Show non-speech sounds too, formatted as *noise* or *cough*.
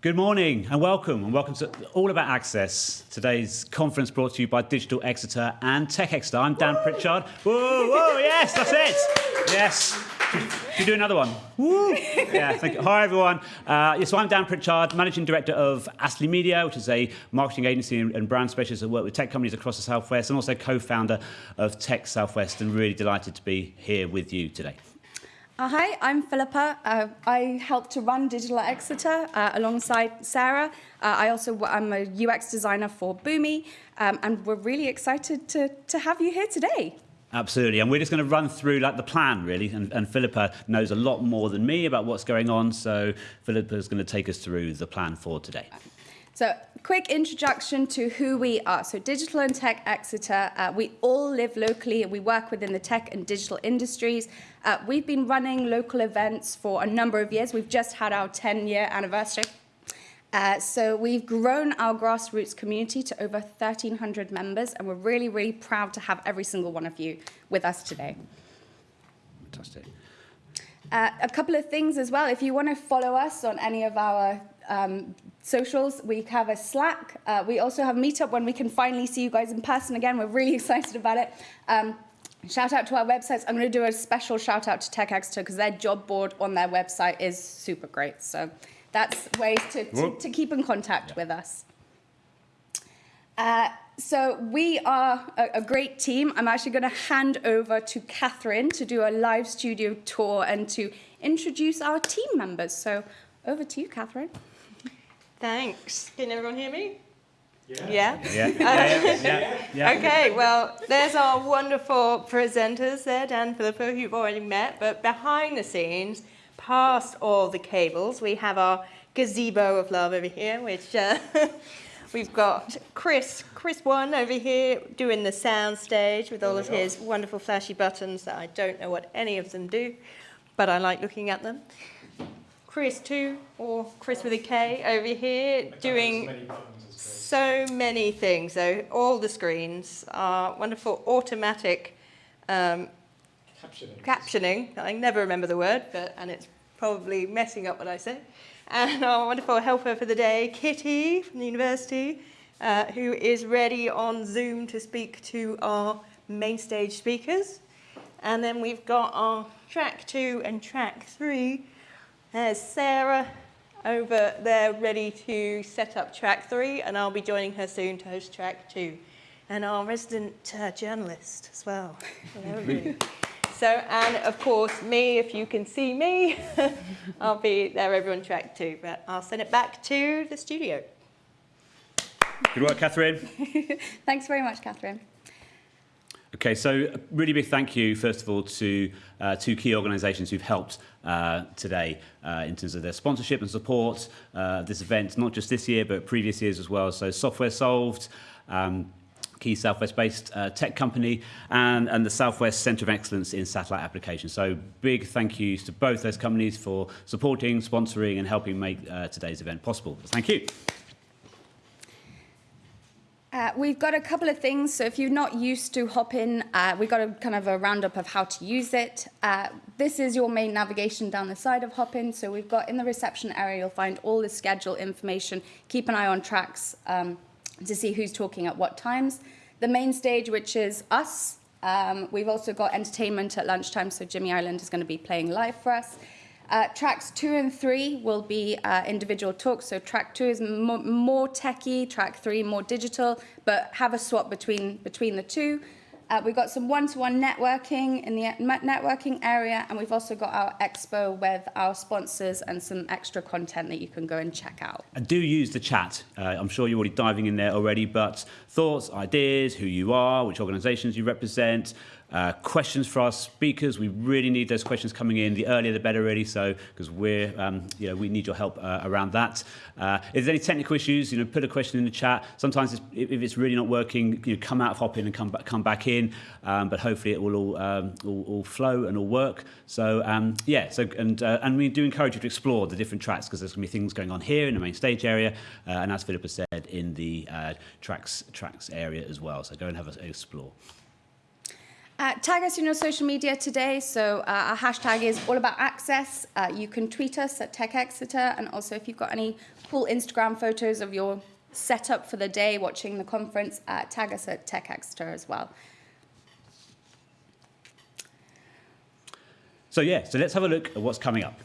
Good morning and welcome, and welcome to All About Access. Today's conference brought to you by Digital Exeter and Tech Exeter. I'm Dan Pritchard. Whoa, whoa, yes, that's it. Yes. Should we do another one? Woo! Yeah, thank you. Hi, everyone. Uh, yes, so I'm Dan Pritchard, Managing Director of Astley Media, which is a marketing agency and brand specialist that work with tech companies across the Southwest, and also co-founder of Tech Southwest, and really delighted to be here with you today. Uh, hi, I'm Philippa. Uh, I help to run Digital Exeter uh, alongside Sarah. Uh, I also I'm a UX designer for Boomi, um, and we're really excited to, to have you here today. Absolutely, and we're just going to run through like the plan really, and, and Philippa knows a lot more than me about what's going on, so Philippa is going to take us through the plan for today. So, quick introduction to who we are. So, Digital and Tech Exeter, uh, we all live locally. And we work within the tech and digital industries. Uh, we've been running local events for a number of years. We've just had our 10-year anniversary. Uh, so we've grown our grassroots community to over 1,300 members, and we're really, really proud to have every single one of you with us today. Fantastic. Uh, a couple of things as well. If you want to follow us on any of our um, socials. We have a Slack. Uh, we also have Meetup when we can finally see you guys in person again. We're really *laughs* excited about it. Um, shout out to our websites. I'm going to do a special shout out to Tech Exeter because their job board on their website is super great. So that's ways to, to, to keep in contact yeah. with us. Uh, so we are a, a, great team. I'm actually going to hand over to Catherine to do a live studio tour and to introduce our team members. So over to you, Catherine. Thanks. Can everyone hear me? Yeah. Yeah? Yeah. *laughs* yeah, yeah, yeah. Okay, well, there's our wonderful presenters there, Dan Philippa, who you've already met, but behind the scenes, past all the cables, we have our gazebo of love over here, which uh, *laughs* we've got Chris, Chris One over here doing the sound stage with all of his wonderful flashy buttons that I don't know what any of them do, but I like looking at them. Chris too, or Chris with a K over here, doing so many things. So all the screens are wonderful automatic um, captioning. captioning. I never remember the word, but and it's probably messing up what I say. And our wonderful helper for the day, Kitty from the university, uh, who is ready on Zoom to speak to our main stage speakers. And then we've got our track two and track three, there's Sarah over there ready to set up track three, and I'll be joining her soon to host track two. And our resident uh, journalist as well. *laughs* so, and of course, me, if you can see me, *laughs* I'll be there over on track two, but I'll send it back to the studio. Good work, Catherine. *laughs* Thanks very much, Catherine. Okay, so a really big thank you, first of all, to uh, two key organisations who've helped uh, today uh, in terms of their sponsorship and support uh, this event, not just this year, but previous years as well. So Software Solved, um, key Southwest-based uh, tech company, and, and the Southwest Centre of Excellence in Satellite Applications. So big thank yous to both those companies for supporting, sponsoring, and helping make uh, today's event possible. Thank you. Uh, we've got a couple of things. So if you're not used to Hopin, uh, we've got a kind of a roundup of how to use it. Uh, this is your main navigation down the side of Hopin. So we've got in the reception area, you'll find all the schedule information. Keep an eye on tracks um, to see who's talking at what times. The main stage, which is us. Um, we've also got entertainment at lunchtime. So Jimmy Ireland is going to be playing live for us. Uh, tracks two and three will be uh, individual talks. So track two is more, more techie, track three more digital, but have a swap between, between the two. Uh, we've got some one-to-one -one networking in the networking area, and we've also got our expo with our sponsors and some extra content that you can go and check out. And do use the chat. Uh, I'm sure you're already diving in there already, but thoughts, ideas, who you are, which organizations you represent, uh, questions for our speakers, we really need those questions coming in. The earlier the better, really, so because we're, um, you know, we need your help uh, around that. Uh, if there's any technical issues, you know, put a question in the chat. Sometimes it's, if it's really not working, you know, come out of Hopin and come back, come back in. Um, but hopefully it will all, um, all, all flow and all work. So um, yeah, so and uh, and we do encourage you to explore the different tracks because there's going to be things going on here in the main stage area, uh, and as Philippa said, in the uh, tracks tracks area as well. So go and have a explore. Uh, tag us in your social media today. So uh, our hashtag is all about access. Uh, you can tweet us at Tech Exeter, and also if you've got any cool Instagram photos of your setup for the day, watching the conference, uh, tag us at Tech Exeter as well. So yeah, so let's have a look at what's coming up.